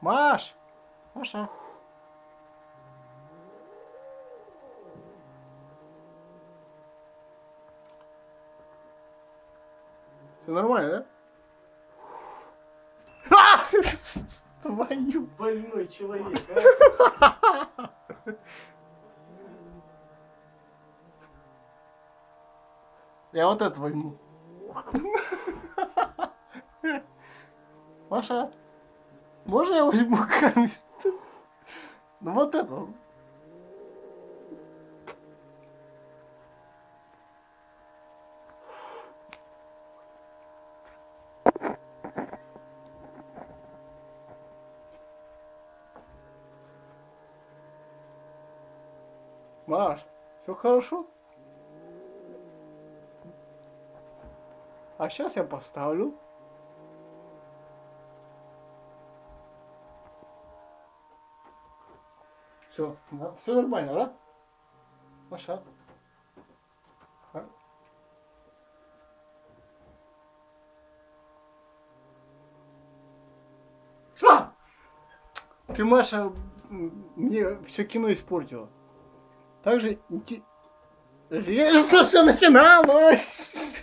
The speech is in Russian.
Маш! Маша! Все нормально, да? А! Твою! Больной человек, а? Я вот это возьму. Маша, можно я возьму камень? Ну вот это. Маш, все хорошо? А сейчас я поставлю. Все, все нормально, да? Маша. А? Ты, Маша, мне все кино испортила. Также интересно все начиналось.